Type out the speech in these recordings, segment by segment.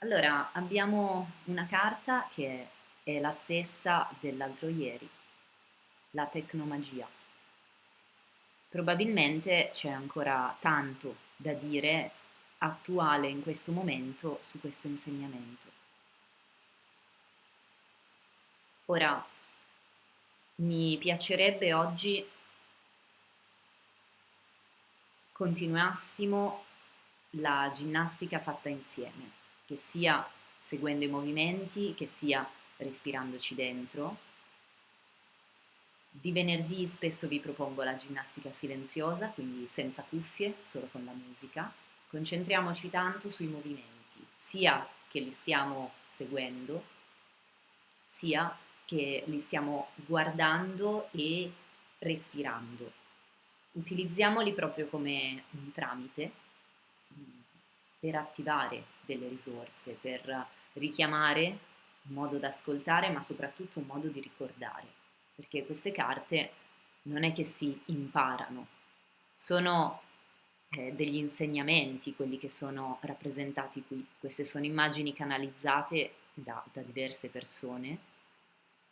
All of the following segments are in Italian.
Allora, abbiamo una carta che è la stessa dell'altro ieri, la tecnomagia. Probabilmente c'è ancora tanto da dire attuale in questo momento su questo insegnamento. Ora, mi piacerebbe oggi continuassimo la ginnastica fatta insieme, che sia seguendo i movimenti, che sia respirandoci dentro. Di venerdì spesso vi propongo la ginnastica silenziosa, quindi senza cuffie, solo con la musica. Concentriamoci tanto sui movimenti, sia che li stiamo seguendo, sia che li stiamo guardando e respirando. Utilizziamoli proprio come un tramite per attivare delle risorse, per richiamare un modo da ascoltare, ma soprattutto un modo di ricordare, perché queste carte non è che si imparano, sono eh, degli insegnamenti quelli che sono rappresentati qui, queste sono immagini canalizzate da, da diverse persone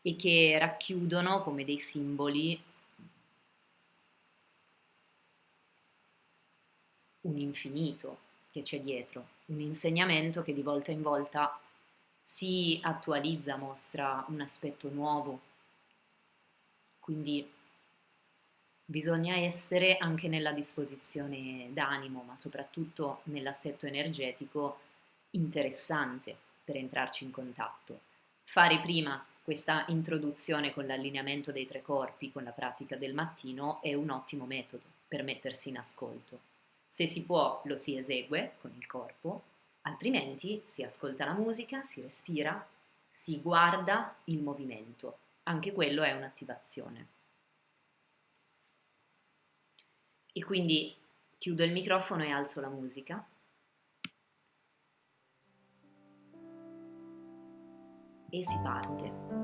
e che racchiudono come dei simboli un infinito che c'è dietro, un insegnamento che di volta in volta si attualizza, mostra un aspetto nuovo. Quindi bisogna essere anche nella disposizione d'animo, ma soprattutto nell'assetto energetico interessante per entrarci in contatto. Fare prima questa introduzione con l'allineamento dei tre corpi, con la pratica del mattino, è un ottimo metodo per mettersi in ascolto. Se si può, lo si esegue con il corpo, altrimenti si ascolta la musica, si respira, si guarda il movimento. Anche quello è un'attivazione. E quindi chiudo il microfono e alzo la musica. E si parte.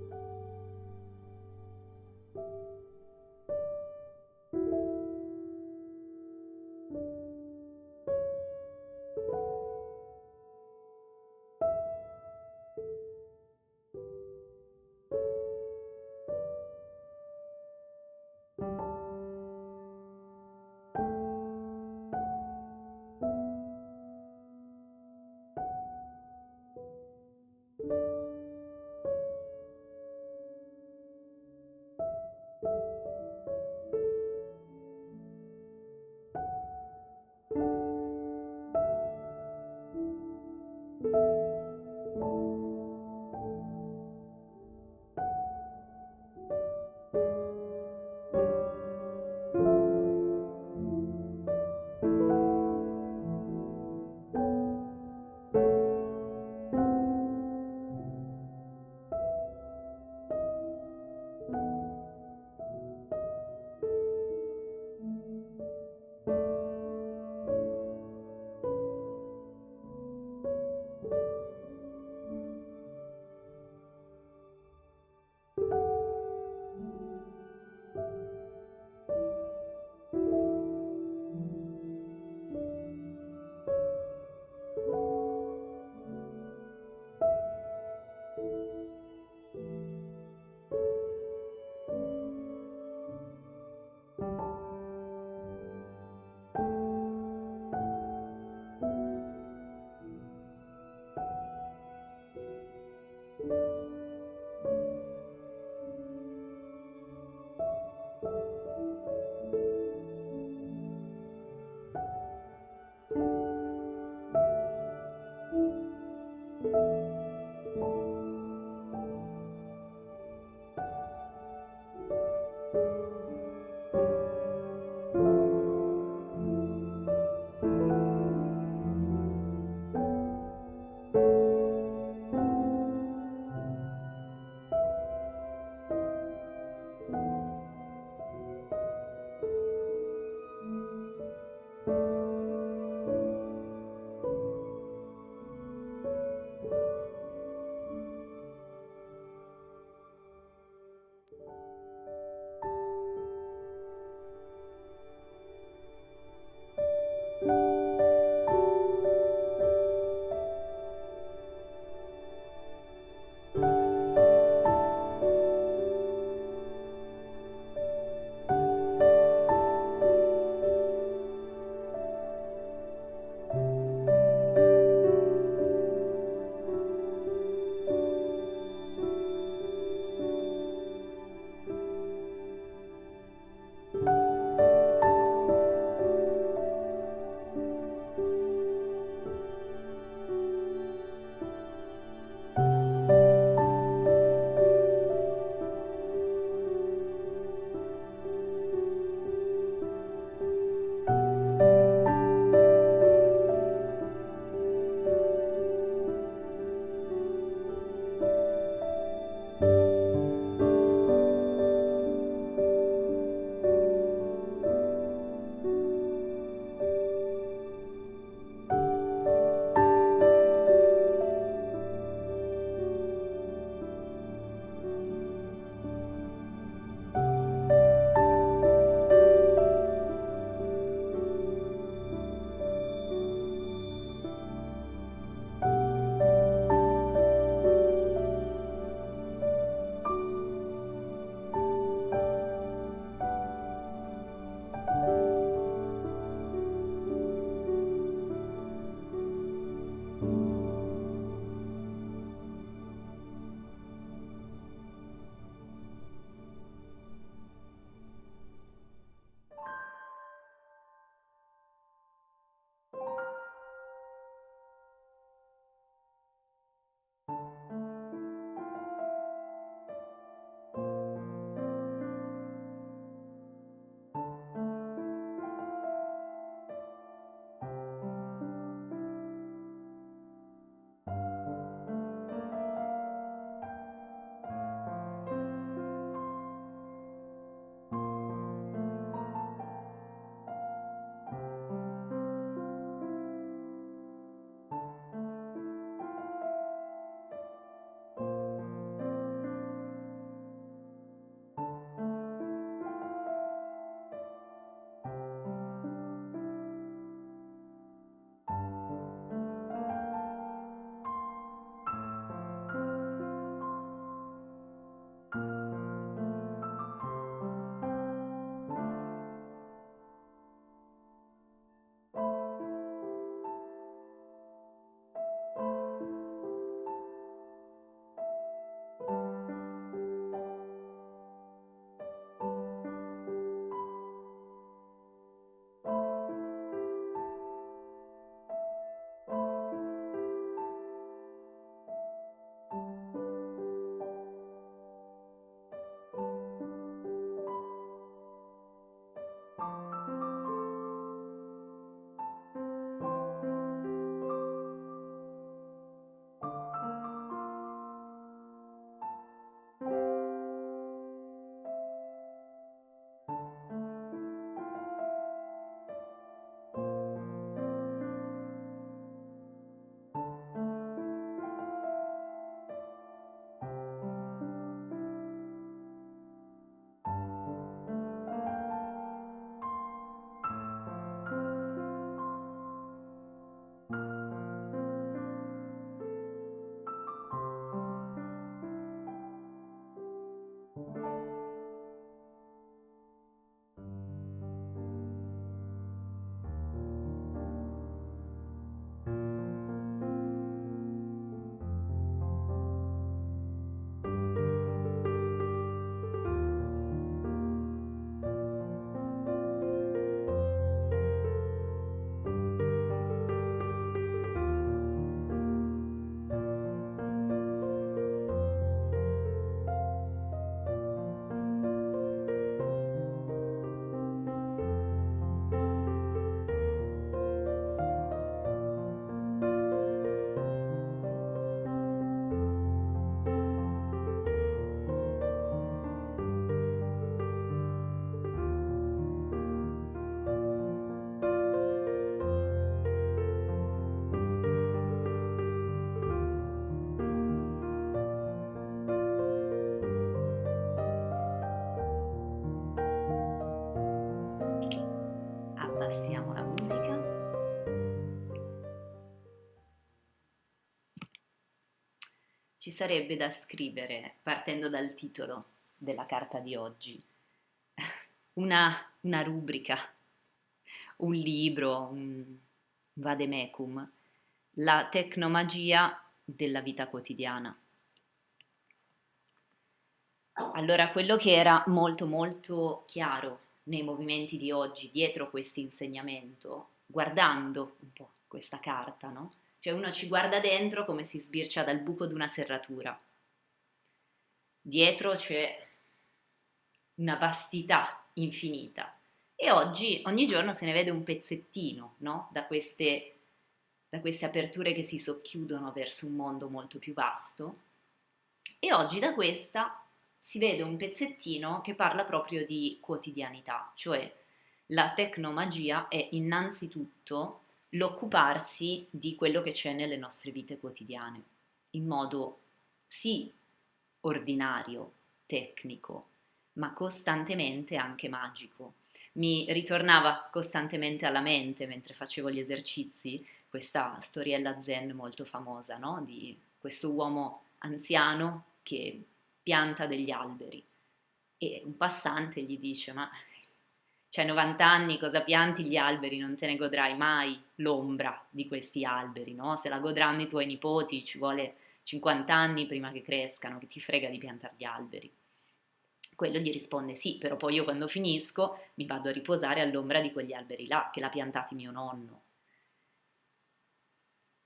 Thank you. Sarebbe da scrivere, partendo dal titolo della carta di oggi, una, una rubrica, un libro, un vademecum, la tecnomagia della vita quotidiana. Allora, quello che era molto molto chiaro nei movimenti di oggi, dietro questo insegnamento, guardando un po' questa carta, no? Cioè uno ci guarda dentro come si sbircia dal buco di una serratura. Dietro c'è una vastità infinita. E oggi, ogni giorno se ne vede un pezzettino, no? Da queste, da queste aperture che si socchiudono verso un mondo molto più vasto. E oggi da questa si vede un pezzettino che parla proprio di quotidianità, cioè la tecnomagia è innanzitutto l'occuparsi di quello che c'è nelle nostre vite quotidiane, in modo sì ordinario, tecnico, ma costantemente anche magico. Mi ritornava costantemente alla mente mentre facevo gli esercizi questa storiella zen molto famosa, no? di questo uomo anziano che pianta degli alberi. E un passante gli dice, ma c'hai 90 anni, cosa pianti gli alberi? Non te ne godrai mai l'ombra di questi alberi, no? Se la godranno i tuoi nipoti ci vuole 50 anni prima che crescano, che ti frega di piantare gli alberi. Quello gli risponde sì, però poi io quando finisco mi vado a riposare all'ombra di quegli alberi là, che l'ha piantati mio nonno.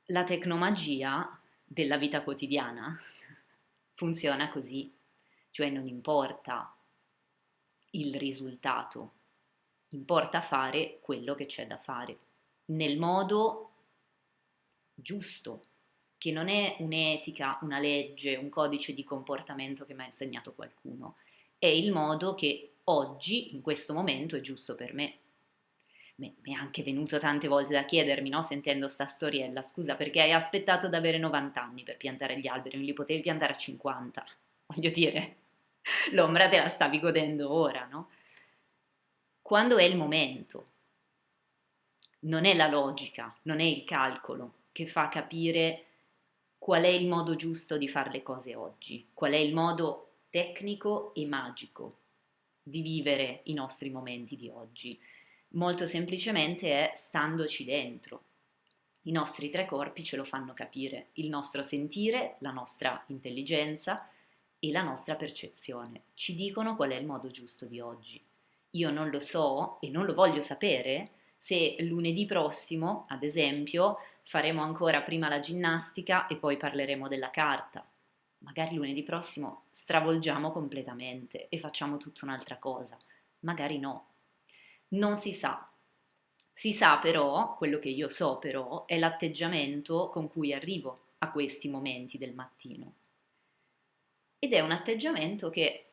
La tecnomagia della vita quotidiana funziona così, cioè non importa il risultato, importa fare quello che c'è da fare, nel modo giusto, che non è un'etica, una legge, un codice di comportamento che mi ha insegnato qualcuno, è il modo che oggi, in questo momento, è giusto per me. Mi è anche venuto tante volte da chiedermi, no, sentendo sta storiella, scusa, perché hai aspettato ad avere 90 anni per piantare gli alberi, non li potevi piantare a 50? Voglio dire, l'ombra te la stavi godendo ora, no? Quando è il momento, non è la logica, non è il calcolo che fa capire qual è il modo giusto di fare le cose oggi, qual è il modo tecnico e magico di vivere i nostri momenti di oggi. Molto semplicemente è standoci dentro. I nostri tre corpi ce lo fanno capire, il nostro sentire, la nostra intelligenza e la nostra percezione. Ci dicono qual è il modo giusto di oggi. Io non lo so e non lo voglio sapere se lunedì prossimo, ad esempio, faremo ancora prima la ginnastica e poi parleremo della carta. Magari lunedì prossimo stravolgiamo completamente e facciamo tutta un'altra cosa. Magari no. Non si sa. Si sa però, quello che io so però, è l'atteggiamento con cui arrivo a questi momenti del mattino. Ed è un atteggiamento che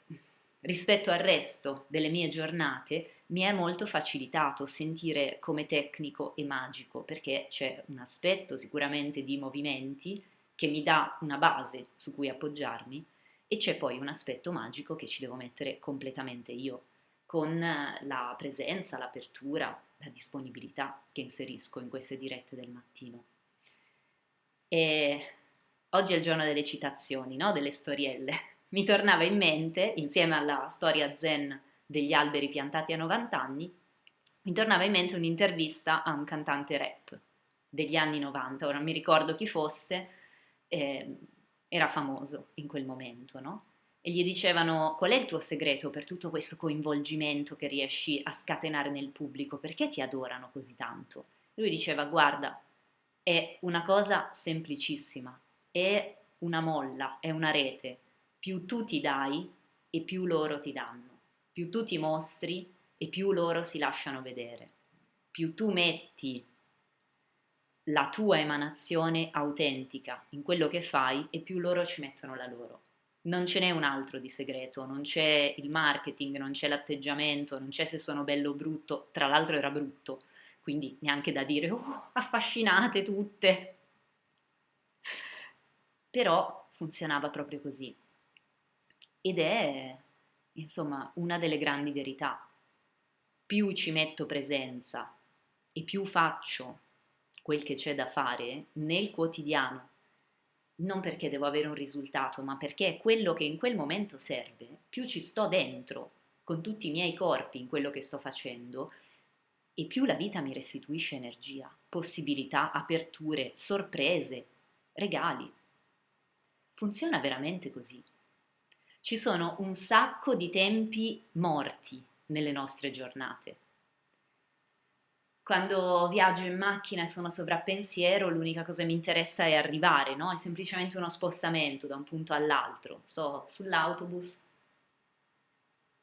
rispetto al resto delle mie giornate mi è molto facilitato sentire come tecnico e magico perché c'è un aspetto sicuramente di movimenti che mi dà una base su cui appoggiarmi e c'è poi un aspetto magico che ci devo mettere completamente io con la presenza, l'apertura, la disponibilità che inserisco in queste dirette del mattino. E oggi è il giorno delle citazioni, no? delle storielle. Mi tornava in mente, insieme alla storia zen degli alberi piantati a 90 anni, mi tornava in mente un'intervista a un cantante rap degli anni 90, ora non mi ricordo chi fosse, eh, era famoso in quel momento, no? E gli dicevano qual è il tuo segreto per tutto questo coinvolgimento che riesci a scatenare nel pubblico, perché ti adorano così tanto? Lui diceva guarda, è una cosa semplicissima, è una molla, è una rete, più tu ti dai e più loro ti danno più tu ti mostri e più loro si lasciano vedere. Più tu metti la tua emanazione autentica in quello che fai e più loro ci mettono la loro. Non ce n'è un altro di segreto, non c'è il marketing, non c'è l'atteggiamento, non c'è se sono bello o brutto, tra l'altro era brutto, quindi neanche da dire oh, affascinate tutte. Però funzionava proprio così. Ed è insomma, una delle grandi verità. Più ci metto presenza e più faccio quel che c'è da fare nel quotidiano, non perché devo avere un risultato, ma perché è quello che in quel momento serve, più ci sto dentro con tutti i miei corpi in quello che sto facendo e più la vita mi restituisce energia, possibilità, aperture, sorprese, regali. Funziona veramente così ci sono un sacco di tempi morti nelle nostre giornate. Quando viaggio in macchina e sono sovrappensiero, l'unica cosa che mi interessa è arrivare, no? È semplicemente uno spostamento da un punto all'altro. Sto sull'autobus,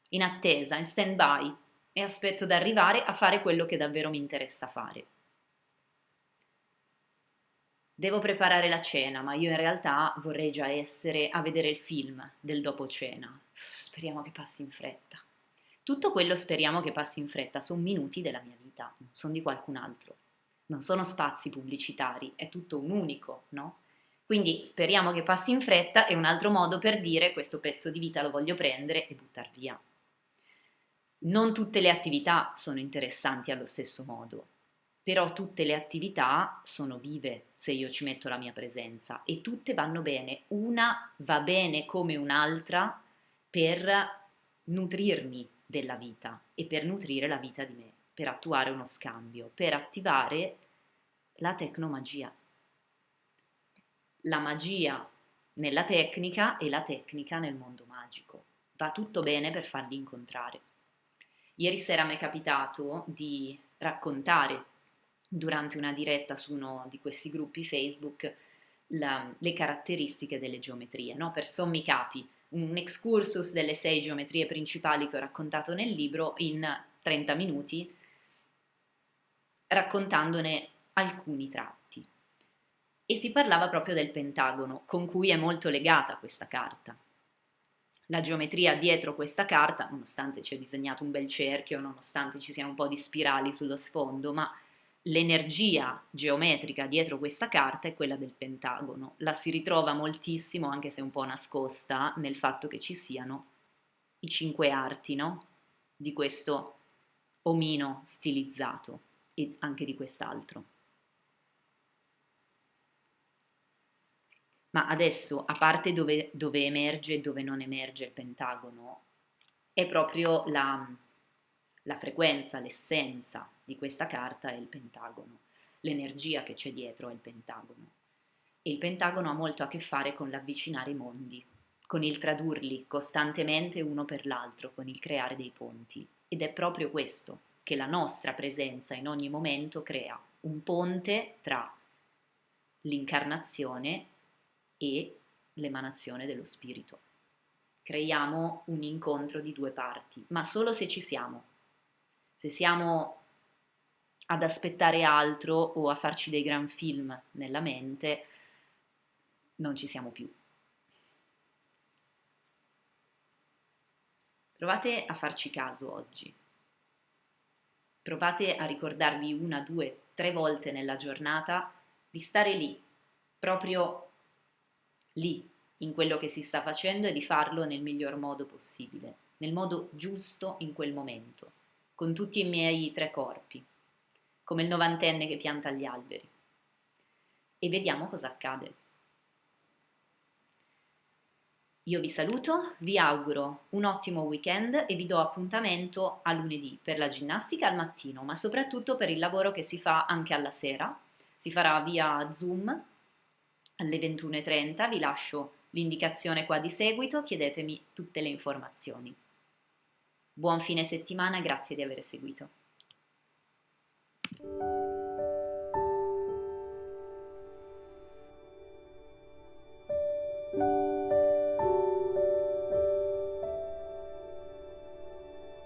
in attesa, in stand-by, e aspetto di arrivare a fare quello che davvero mi interessa fare devo preparare la cena, ma io in realtà vorrei già essere a vedere il film del dopo cena. Speriamo che passi in fretta. Tutto quello speriamo che passi in fretta sono minuti della mia vita, non sono di qualcun altro. Non sono spazi pubblicitari, è tutto un unico, no? Quindi speriamo che passi in fretta è un altro modo per dire questo pezzo di vita lo voglio prendere e buttar via. Non tutte le attività sono interessanti allo stesso modo però tutte le attività sono vive se io ci metto la mia presenza e tutte vanno bene, una va bene come un'altra per nutrirmi della vita e per nutrire la vita di me, per attuare uno scambio, per attivare la tecnomagia. La magia nella tecnica e la tecnica nel mondo magico. Va tutto bene per farli incontrare. Ieri sera mi è capitato di raccontare durante una diretta su uno di questi gruppi Facebook la, le caratteristiche delle geometrie. No? Per sommi capi, un excursus delle sei geometrie principali che ho raccontato nel libro in 30 minuti, raccontandone alcuni tratti. E si parlava proprio del pentagono, con cui è molto legata questa carta. La geometria dietro questa carta, nonostante ci è disegnato un bel cerchio, nonostante ci siano un po' di spirali sullo sfondo, ma l'energia geometrica dietro questa carta è quella del pentagono. La si ritrova moltissimo, anche se un po' nascosta, nel fatto che ci siano i cinque arti, no? Di questo omino stilizzato e anche di quest'altro. Ma adesso, a parte dove, dove emerge e dove non emerge il pentagono, è proprio la, la frequenza, l'essenza di questa carta è il pentagono, l'energia che c'è dietro è il pentagono. E il pentagono ha molto a che fare con l'avvicinare i mondi, con il tradurli costantemente uno per l'altro, con il creare dei ponti. Ed è proprio questo che la nostra presenza in ogni momento crea, un ponte tra l'incarnazione e l'emanazione dello spirito. Creiamo un incontro di due parti, ma solo se ci siamo. Se siamo ad aspettare altro o a farci dei gran film nella mente, non ci siamo più. Provate a farci caso oggi. Provate a ricordarvi una, due, tre volte nella giornata di stare lì, proprio lì, in quello che si sta facendo e di farlo nel miglior modo possibile, nel modo giusto in quel momento, con tutti i miei tre corpi, come il novantenne che pianta gli alberi. E vediamo cosa accade. Io vi saluto, vi auguro un ottimo weekend e vi do appuntamento a lunedì per la ginnastica al mattino, ma soprattutto per il lavoro che si fa anche alla sera. Si farà via Zoom alle 21.30, vi lascio l'indicazione qua di seguito, chiedetemi tutte le informazioni. Buon fine settimana, grazie di aver seguito. Thank you.